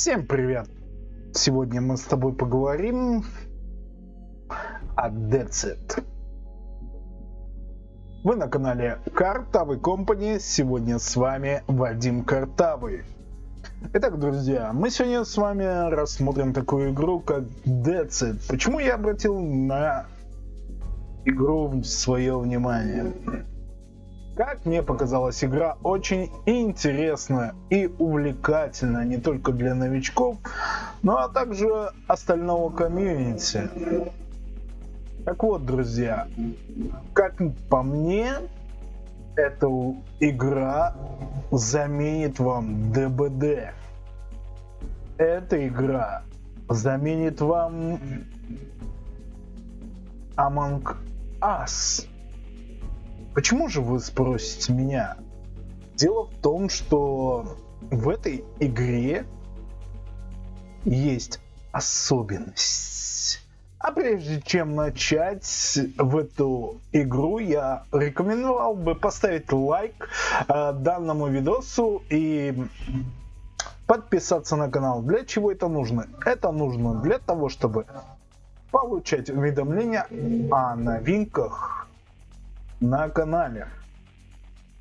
Всем привет! Сегодня мы с тобой поговорим о Decet. Вы на канале Картавый Компани. Сегодня с вами Вадим Картавый. Итак, друзья, мы сегодня с вами рассмотрим такую игру, как Decet. Почему я обратил на игру свое внимание? Как мне показалась игра очень интересная и увлекательная не только для новичков, но а также остального комьюнити. Так вот, друзья, как по мне, эта игра заменит вам ДБД. Эта игра заменит вам Among Us. Почему же вы спросите меня? Дело в том, что в этой игре есть особенность. А прежде чем начать в эту игру, я рекомендовал бы поставить лайк э, данному видосу и подписаться на канал. Для чего это нужно? Это нужно для того, чтобы получать уведомления о новинках на канале.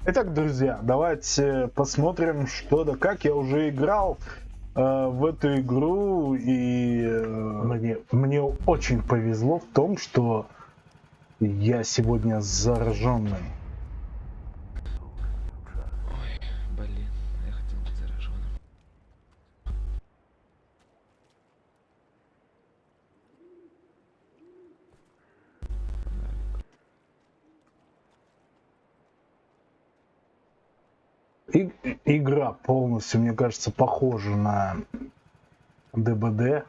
Итак, друзья, давайте посмотрим, что да как. Я уже играл э, в эту игру, и э, мне, мне очень повезло в том, что я сегодня зараженный. И, игра полностью, мне кажется, похожа на ДБД.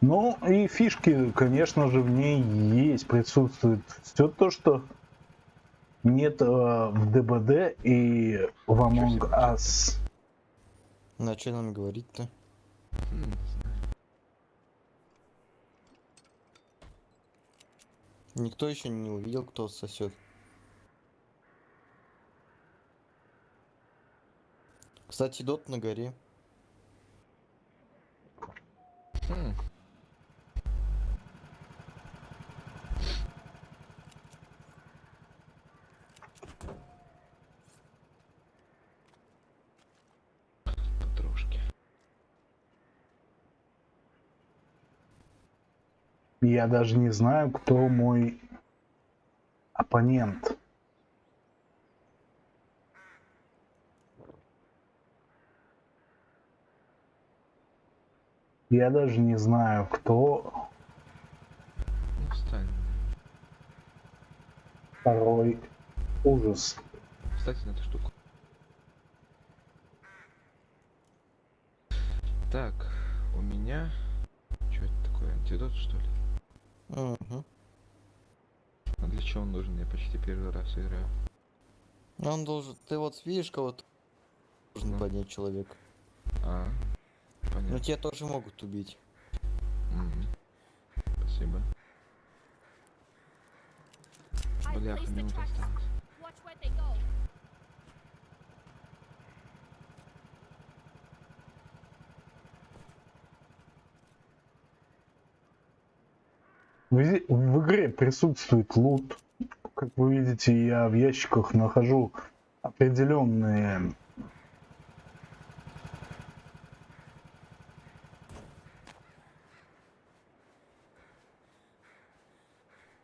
Ну и фишки, конечно же, в ней есть, присутствует все то, что нет э, в ДБД и в Among Us. На что нам говорить-то? Никто еще не увидел, кто сосет. Кстати, дот на горе. Я даже не знаю, кто мой оппонент. Я даже не знаю, кто Встань. второй ужас. Кстати, на эту штуку. Так, у меня... Что это такое, антидот, что ли? Угу. А для чего он нужен? Я почти первый раз играю. Он должен... Ты вот видишь кого-то должен ну. поднять человек. А, понятно. Но тебя тоже могут убить. Угу. Спасибо. Бляха, минута осталась. В, в игре присутствует лут. Как вы видите, я в ящиках нахожу определенные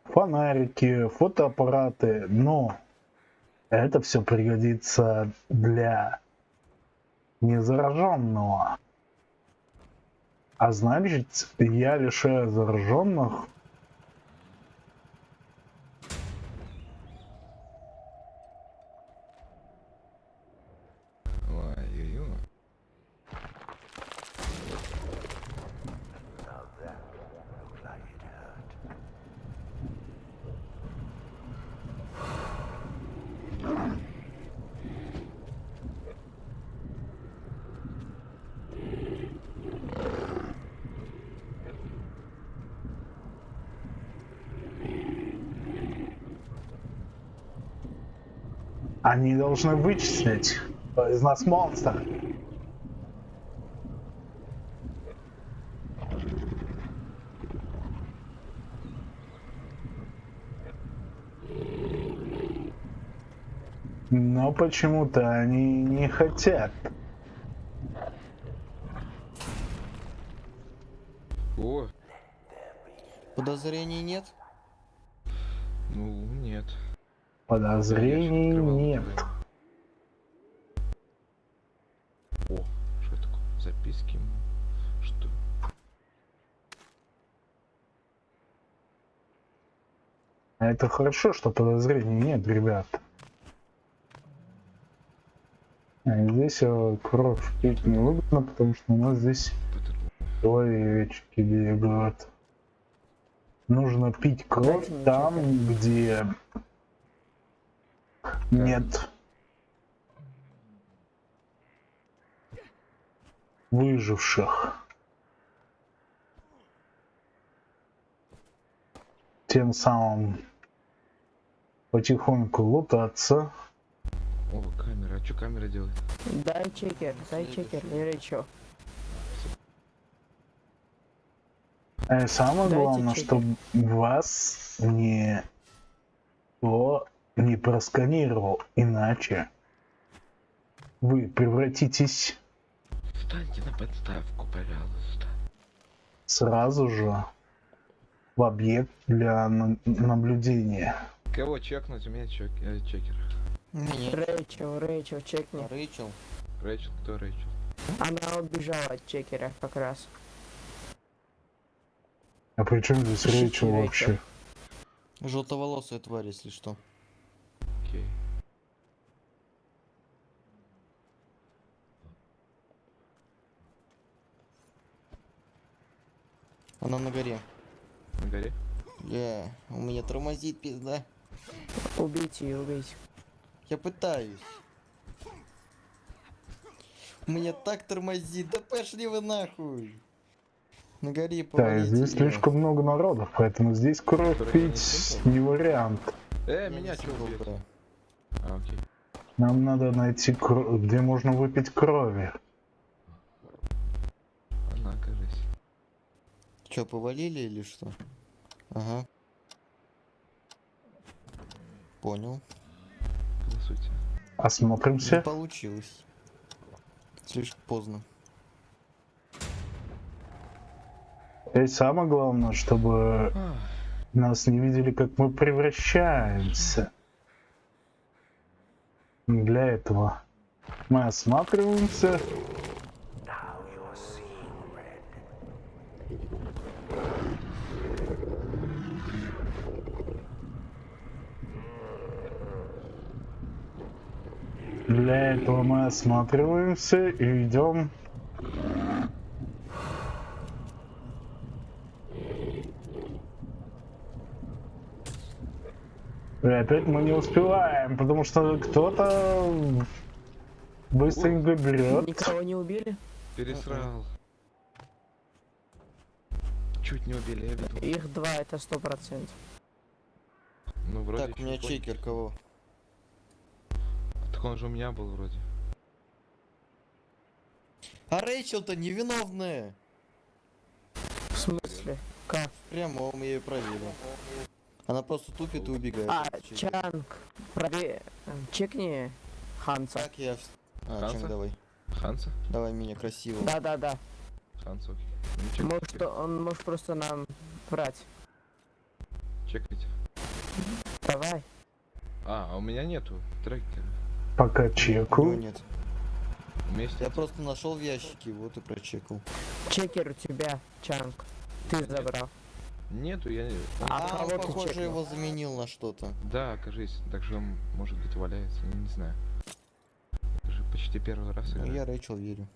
фонарики, фотоаппараты, но это все пригодится для незараженного. А значит, я лишаю зараженных Они должны вычислить из нас монстра. Но почему-то они не хотят. О, Подозрений нет? ну нет. Подозрений Записки. Что? А это хорошо, что подозрений нет, ребят. А здесь кровь пить не выгодно, потому что у нас здесь человечки бегают. Нужно пить кровь там, где нет выживших. Тем самым потихоньку лутаться. О, камера. А что камера делает? Дай чекер, дай чекер, или чё? А и самое Дайте главное, чекер. чтобы вас не то не просканировал, иначе вы превратитесь Встаньте на подставку, пожалуйста. сразу же в объект для на- наблюдения. Кого чекнуть? У меня чек... э, чекер. Рэйчел, Рэйчел, чекни. Рэйчел. Рэйчел, кто Рэйчел? Она убежала от чекера как раз. А при чем здесь Рэйчел вообще? Желтоволосая тварь, если что. Окей. Она на горе. На горе? Бля, у меня тормозит пизда. Убейте ее, убейте. Я пытаюсь. У меня так тормозит. Да пошли вы нахуй. На горе Да, здесь слишком много народов, поэтому здесь кровь пить не вариант. Э, Я меня да. А, окей. Нам надо найти, где можно выпить крови. Чё, повалили или что? Ага. Понял. Голосуйте. Не Осмотримся. получилось. Слишком поздно. И самое главное, чтобы А, нас не видели, как мы превращаемся. Для этого мы осматриваемся. Для этого мы осматриваемся и идем И опять мы не успеваем, потому что кто-то быстренько берет. Никого не убили? пересрал. Чуть не убили, я видел. Их два, это сто процентов. Ну, вроде так, у меня чекер кого? Так он же у меня был вроде. А Рэйчел-то невиновная. В смысле? Как? Прямо он ее проверил. Она просто тупит и убегает. А. Чанг, прове... э, Чекни Ханса. Как я... А, Ханса? Чанг, давай. Ханса? Давай меня красиво. Да-да-да. Ханса, окей. Ну, Может, он может просто нам врать. Чекайте. Давай. А, а у меня нету трекера. Пока У него чекаю. нет. Вместе. Я просто нашел в ящике, вот и прочекал. Чекер у тебя, Чанг. Ты Нет. забрал. Нету, я не... А А, кого он, ты похоже, чекнул? его заменил на что-то. Да, кажись. Так же он, может быть, валяется, я не знаю. Это же почти первый раз Ну, играю. я Рэйчел верю.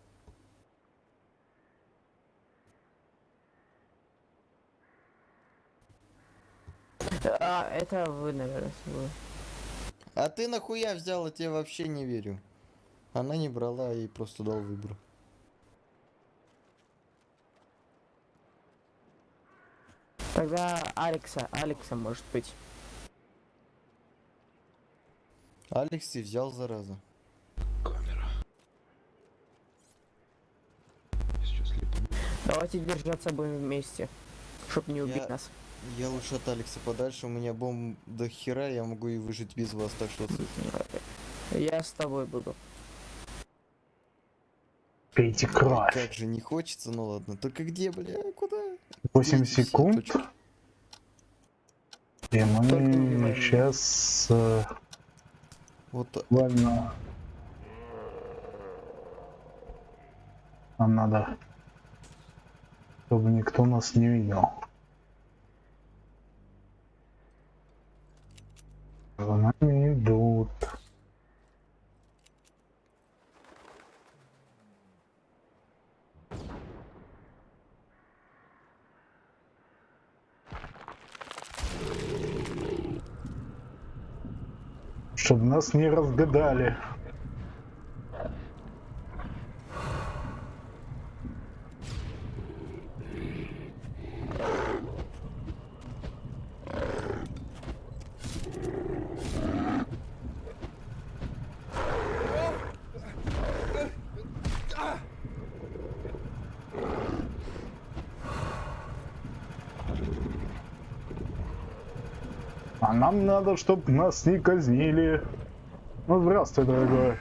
А, это вы, наверное, вы. А ты нахуя взял, я тебе вообще не верю. Она не брала, я ей просто дал выбор. Тогда Алекса, Алекса может быть. Алекс и взял, зараза. Камера. Сейчас. Давайте держаться будем вместе, чтоб не убить Я- нас. Я лучше от Алекса подальше, у меня бомб до хера, я могу и выжить без вас, так что... Я с тобой буду. Пейте кровь. Как же не хочется, ну ладно. Только где, бля, куда? 8 Эти все секунд. И мы сейчас Вот так. буквально... Нам надо, чтобы никто нас не видел. За нами идут. Чтобы нас не разгадали. А нам надо, чтобы нас не казнили. Ну, здравствуй, дорогой.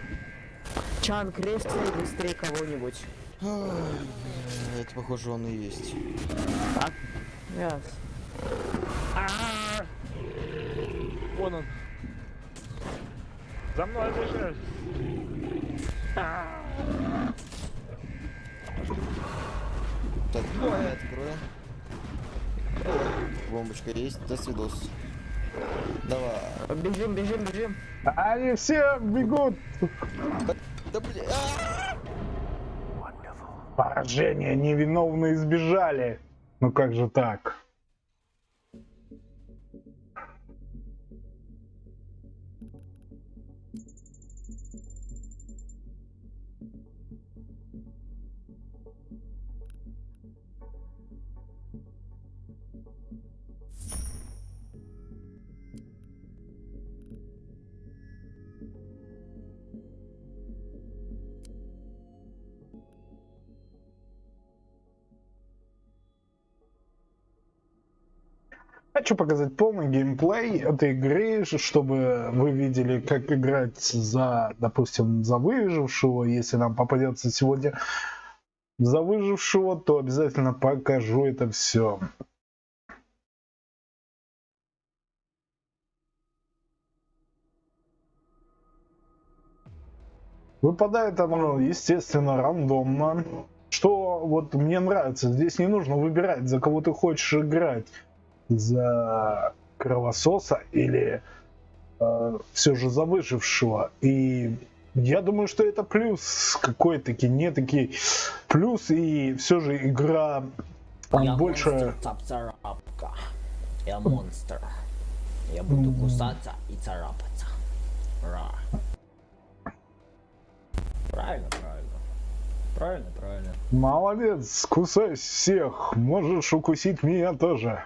Чан, крестный быстрее кого-нибудь. Это, похоже, он и есть. Так? Яс. Вон он. За мной бежишь. Так, давай откроем. Бомбочка есть, до свидос. Давай. Бежим, бежим, бежим. Они все бегут. Да бля. Поражение невиновно избежали. Ну как же так? Хочу показать полный геймплей этой игры, чтобы вы видели, как играть за, допустим, за выжившего. Если нам попадется сегодня за выжившего, то обязательно покажу это все. Выпадает оно, естественно, рандомно. Что вот мне нравится, здесь не нужно выбирать, за кого ты хочешь играть за кровососа или все же за выжившего. И я думаю, что это плюс какой-таки, не таки плюс, и все же игра Я больше... монстр. Я монстр. Я буду кусаться и царапаться. Ра. Правильно, правильно. Правильно, правильно. Молодец, кусай всех, можешь укусить меня тоже.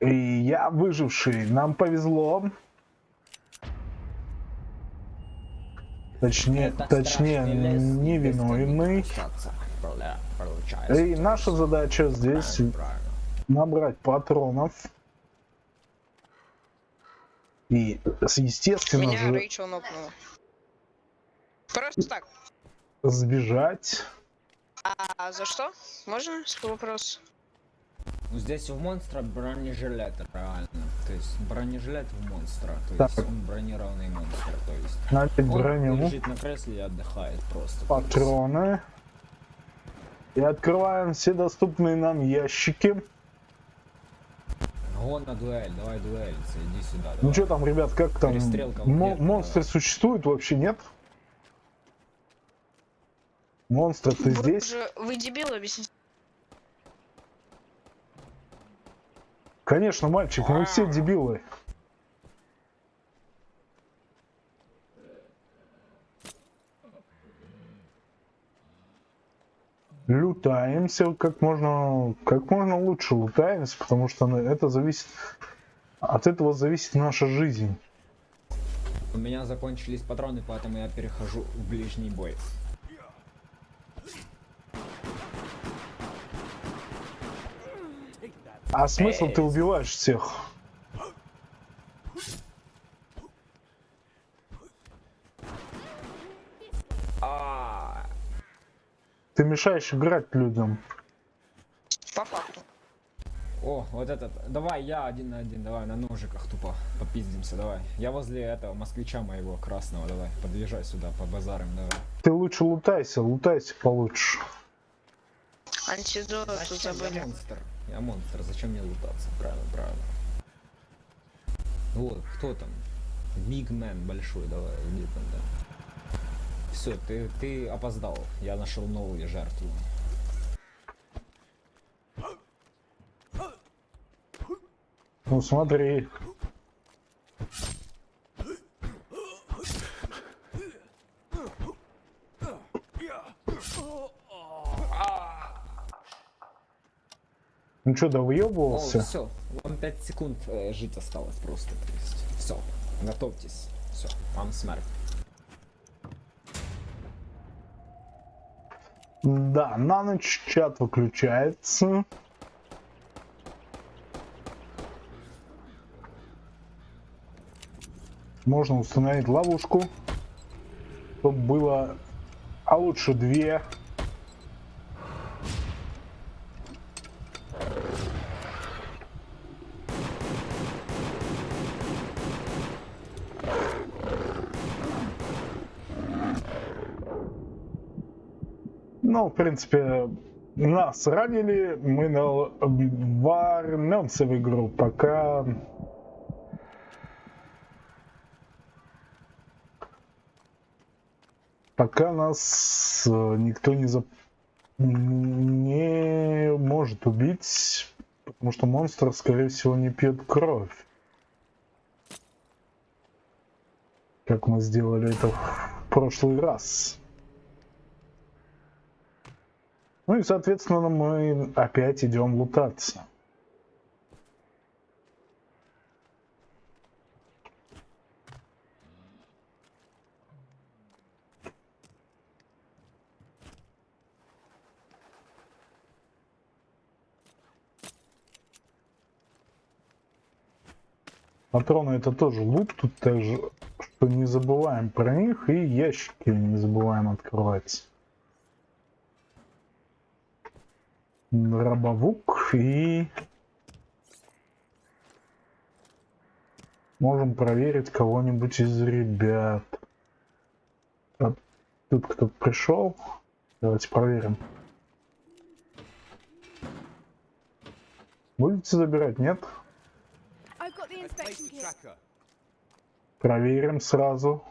И я выживший, нам повезло. Точнее, Это точнее, невиновный. И наша задача здесь набрать патронов. И, естественно Меня же, Рэйчел нокнула. Просто так. сбежать. А за что? Можно вопрос? Ну, Здесь у монстра бронежилет, реально. То есть бронежилет у монстра. То Так. есть он бронированный монстр. То есть Надеть он броню. лежит на кресле и отдыхает просто. патроны. И открываем все доступные нам ящики. Вон на дуэль, давай дуэлиться, иди сюда. Ну давай. что там, ребят, как там? Перестрелка в Мо- монстры давай. существуют вообще, нет? Монстр, ты здесь? же- Вы дебил, объясните. Конечно, мальчик, мы все дебилы. Стараемся как можно, как можно лучше лутаемся, потому что на- это зависит, от этого зависит наша жизнь. У меня закончились патроны, поэтому я перехожу в ближний бой. А смысл ты убиваешь всех? А, Ты мешаешь играть людям. По факту. О, вот этот. Давай я один на один, давай на ножиках тупо попиздимся, давай. Я возле этого москвича моего красного, давай. Подъезжай сюда, по базарам, давай. Ты лучше лутайся, лутайся получше. Зачем? забыли. Монстр. Я монстр, зачем мне лутаться? Правильно, правильно. Вот, кто там? Мигмен большой, давай, иди там, да. Все, ты, ты опоздал. Я нашел новую жертву. Ну смотри. Ну что, да О, все. Вам 5 секунд э, жить осталось просто. То есть, все. Готовьтесь. Все, вам смерть. Да, на ночь чат выключается. Можно установить ловушку, чтобы было, а лучше две. В принципе, нас ранили, мы на- вернемся в игру, пока... Пока нас э, никто не, зап- не может убить, потому что монстр, скорее всего, не пьет кровь. Как мы сделали это в прошлый раз. Ну и, соответственно, мы опять идем лутаться. Патроны это тоже лут, тут также, что не забываем про них, и ящики не забываем открывать. Рабовук и можем проверить кого-нибудь из ребят. А тут кто-то пришел. Давайте проверим. Будете забирать, нет? Проверим сразу.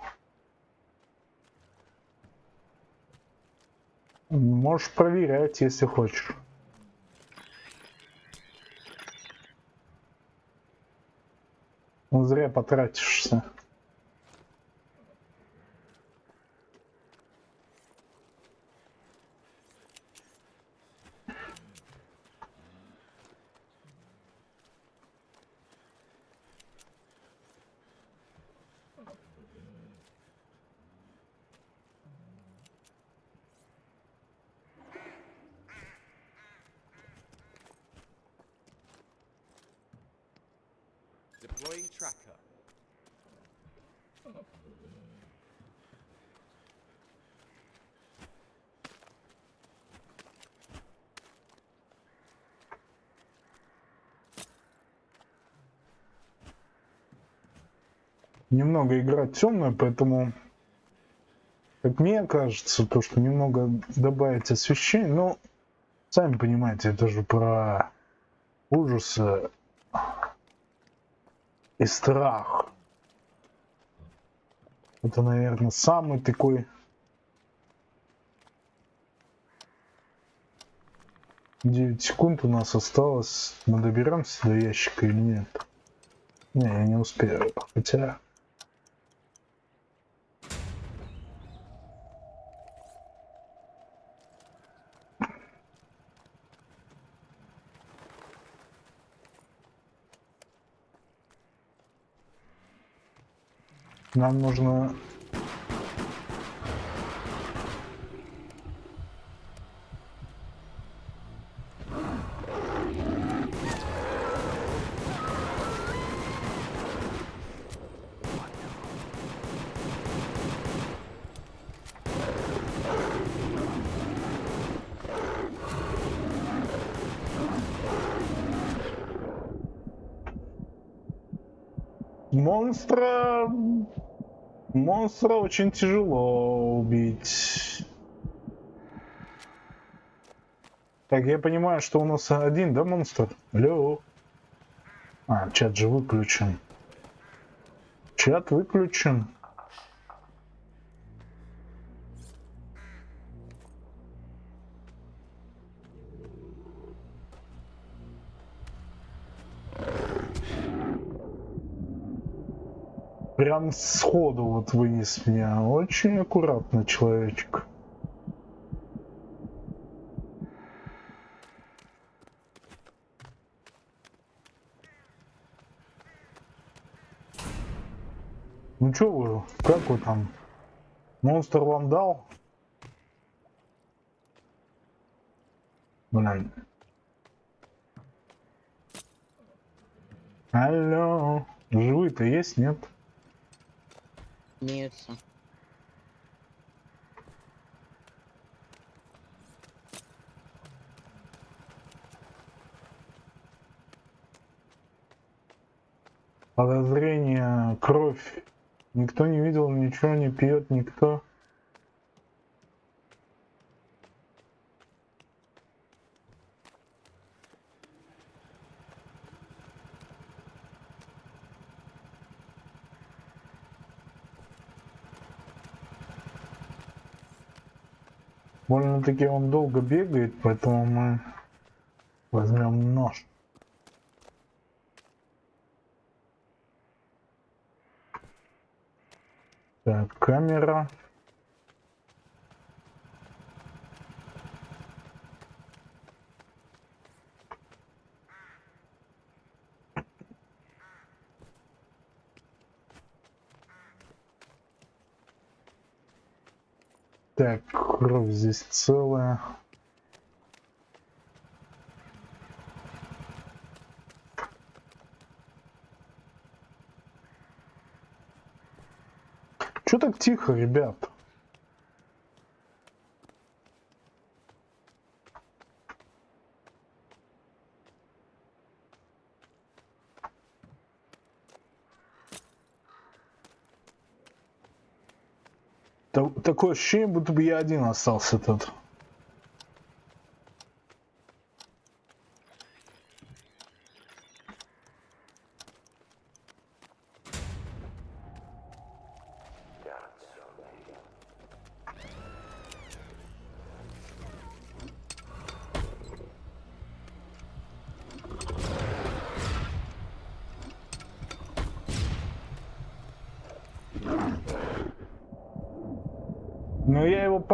Можешь проверять, если хочешь. Зря потратишься. Tracker. Немного игра темная, поэтому, как мне кажется, то, что немного добавить освещения, но сами понимаете, это же про ужасы и страх. Это, наверное, самый такой Девять секунд у нас осталось. Мы доберемся до ящика или нет? Не, я не успею. Хотя... Нам нужно... Монстра... Монстра очень тяжело убить. Так, я понимаю, что у нас один, да, монстр? Алло. А, чат же выключен. Чат выключен. Прям сходу вот вынес меня. Очень аккуратно человечек. Ну чё вы, как вы там? Монстр вам дал? Блин. Алло, живые-то есть, нет? Имеются. Подозрение, кровь. Никто не видел, ничего не пьет, никто. Больно-таки он долго бегает, поэтому мы возьмем нож. Так, камера. Так, кровь здесь целая. Чё так тихо, ребят? Такое ощущение, будто бы я один остался тут.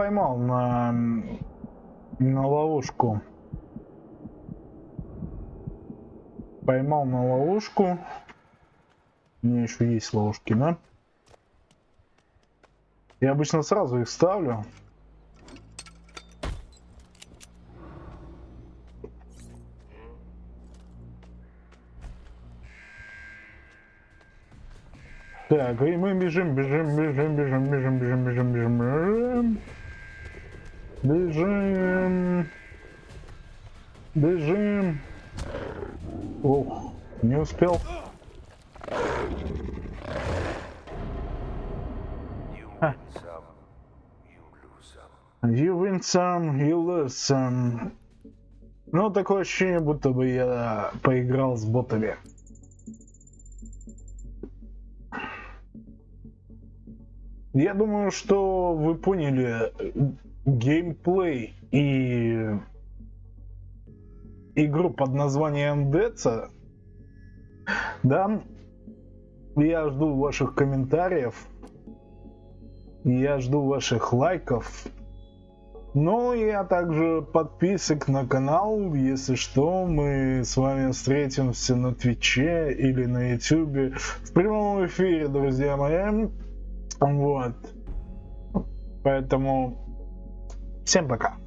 поймал на, на ловушку. Поймал на ловушку. У меня еще есть ловушки, да? Я обычно сразу их ставлю. Так, и мы бежим, бежим, бежим, бежим, бежим, бежим, бежим, бежим. бежим. Бежим. Бежим. Ох, не успел. Ха. You win some, you lose some. Ну, такое ощущение, будто бы я поиграл с ботами. Я думаю, что вы поняли геймплей и игру под названием Деца. Да, я жду ваших комментариев. Я жду ваших лайков. Ну и а также подписок на канал. Если что, мы с вами встретимся на Твиче или на Ютубе в прямом эфире, друзья мои. Вот. Поэтому всем пока.